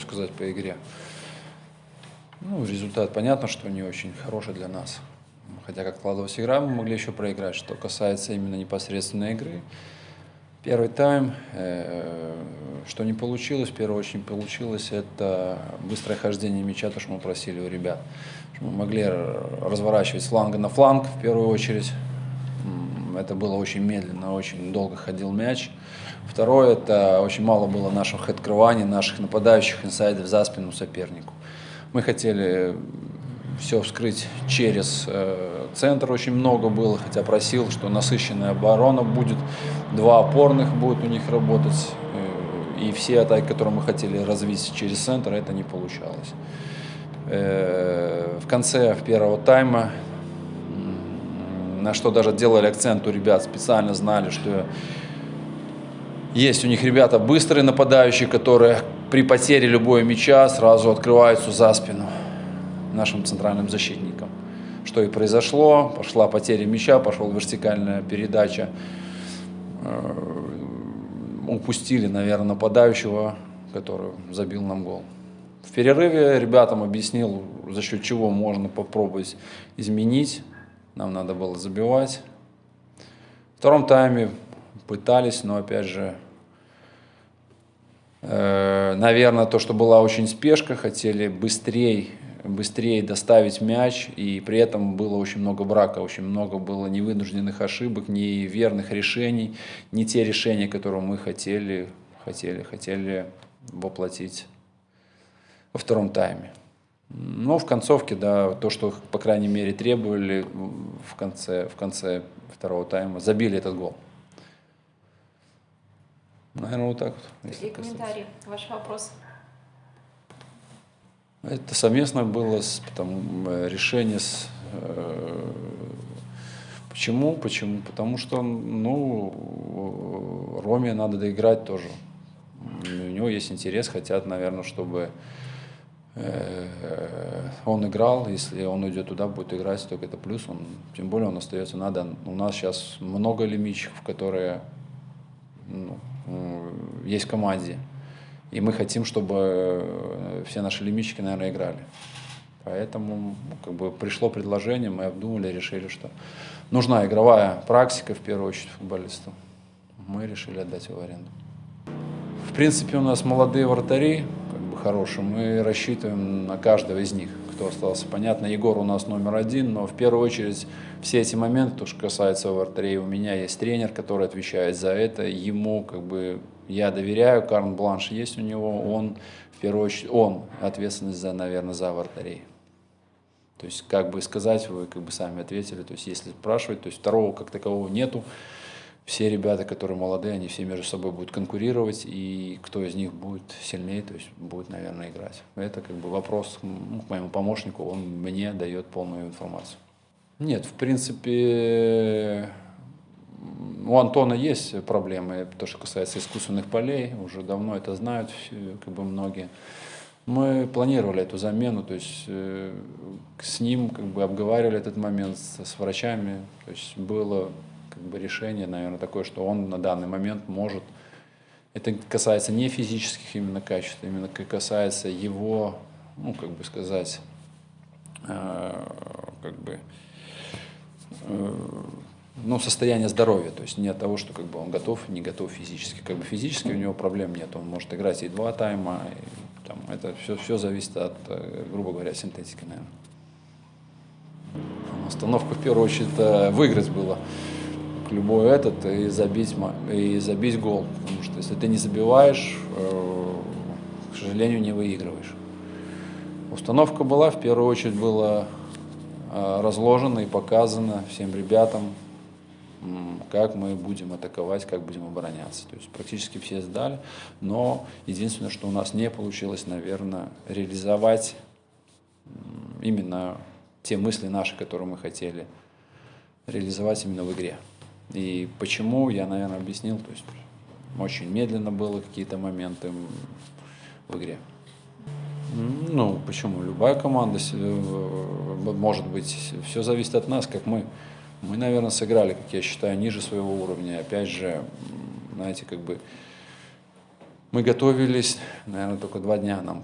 что сказать по игре? Ну, результат понятно, что не очень хороший для нас. Хотя как складывалась игра, мы могли еще проиграть. Что касается именно непосредственной игры, первый тайм, э, что не получилось, в первую очередь получилось, это быстрое хождение мяча, то, что мы просили у ребят. Мы могли разворачивать с на фланг в первую очередь. Это было очень медленно, очень долго ходил мяч. Второе, это очень мало было наших открываний, наших нападающих инсайдов за спину сопернику. Мы хотели все вскрыть через э, центр, очень много было, хотя просил, что насыщенная оборона будет, два опорных будут у них работать, э, и все атаки, которые мы хотели развить через центр, это не получалось. Э, в конце первого тайма, на что даже делали акцент у ребят, специально знали, что есть у них ребята быстрые нападающие, которые при потере любого мяча сразу открываются за спину нашим центральным защитникам. Что и произошло, пошла потеря мяча, пошла вертикальная передача. Э, упустили, наверное, нападающего, который забил нам гол. В перерыве ребятам объяснил, за счет чего можно попробовать изменить. Нам надо было забивать. В втором тайме пытались, но опять же Э, наверное, то, что была очень спешка, хотели быстрее быстрее доставить мяч, и при этом было очень много брака, очень много было невынужденных ошибок, неверных решений, не те решения, которые мы хотели, хотели, хотели воплотить во втором тайме. Но в концовке, да, то, что, по крайней мере, требовали в конце, в конце второго тайма, забили этот гол. Наверное, вот так вот. Какие комментарии? Ваш вопрос? Это совместно было с, там, э, решение с... Э, почему? Почему? Потому что, ну, Роме надо доиграть тоже. У него есть интерес, хотят, наверное, чтобы он играл, если он уйдет туда, будет играть, только это плюс, он, тем более он остается, надо, у нас сейчас много лимитчиков, которые ну, есть в команде. И мы хотим, чтобы э, все наши лимитчики, наверное, играли. Поэтому ну, как бы пришло предложение, мы обдумали, решили, что нужна игровая практика, в первую очередь, футболисту. Мы решили отдать его в аренду. В принципе, у нас молодые вратари, хорошие, мы рассчитываем на каждого из них кто остался. Понятно, Егор у нас номер один, но в первую очередь все эти моменты, то, что касается вратарей, у меня есть тренер, который отвечает за это. Ему как бы я доверяю, Карн Бланш есть у него, он в первую очередь, он ответственность за, наверное, за вратарей. То есть, как бы сказать, вы как бы сами ответили, то есть, если спрашивать, то есть, второго как такового нету все ребята, которые молодые, они все между собой будут конкурировать, и кто из них будет сильнее, то есть будет, наверное, играть. Это как бы вопрос ну, к моему помощнику, он мне дает полную информацию. Нет, в принципе, у Антона есть проблемы, то, что касается искусственных полей, уже давно это знают как бы многие. Мы планировали эту замену, то есть э, с ним как бы обговаривали этот момент с, с врачами, то есть было как бы решение, наверное, такое, что он на данный момент может, это касается не физических именно качеств, именно касается его, ну, как бы сказать, э, как бы, э, ну, состояние здоровья, то есть не от того, что как бы он готов, не готов физически. Как бы физически у него проблем нет, он может играть и два тайма, и, там, это все, все зависит от, э, грубо говоря, синтетики, наверное. Остановка в первую очередь выиграть было любой этот и забить, и забить гол. Потому что если ты не забиваешь, э, к сожалению, не выигрываешь. Установка была, в первую очередь была э, разложена и показана всем ребятам, как мы будем атаковать, как будем обороняться. То есть практически все сдали, но единственное, что у нас не получилось, наверное, реализовать именно те мысли наши, которые мы хотели реализовать именно в игре. И почему, я, наверное, объяснил. То есть очень медленно было какие-то моменты в игре. Ну, почему? Любая команда, э, может быть, все зависит от нас, как мы. Мы, наверное, сыграли, как я считаю, ниже своего уровня. Опять же, знаете, как бы Мы готовились, наверное, только два дня нам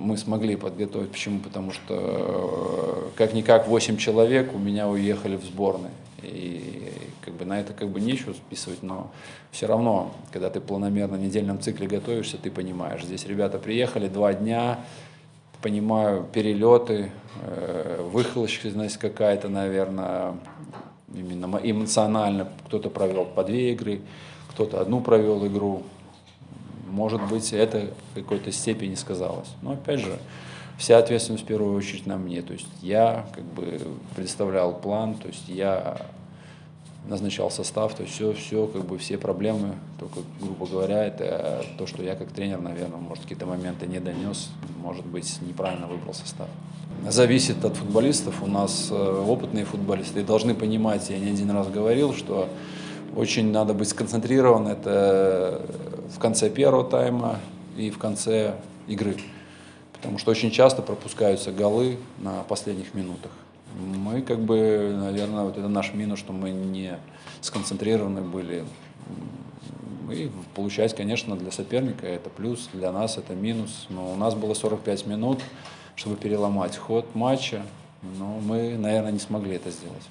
мы смогли подготовить. Почему? Потому что э, как-никак 8 человек у меня уехали в сборной. И как бы на это как бы нечего списывать, но все равно, когда ты планомерно в недельном цикле готовишься, ты понимаешь, здесь ребята приехали два дня, понимаю, перелеты, э, выхолощенность какая-то, наверное, именно мо- эмоционально. Кто-то провел по две игры, кто-то одну провел игру. Может быть, это в какой-то степени сказалось. Но опять же, вся ответственность в первую очередь на мне. То есть я как бы представлял план, то есть я назначал состав, то есть все, все, как бы все проблемы, только, грубо говоря, это то, что я как тренер, наверное, может, какие-то моменты не донес, может быть, неправильно выбрал состав. Зависит от футболистов. У нас э, опытные футболисты и должны понимать, я не один раз говорил, что очень надо быть сконцентрирован. Это в конце первого тайма и в конце игры. Потому что очень часто пропускаются голы на последних минутах. Мы как бы, наверное, вот это наш минус, что мы не сконцентрированы были. И получается, конечно, для соперника это плюс, для нас это минус. Но у нас было 45 минут, чтобы переломать ход матча. Но мы, наверное, не смогли это сделать.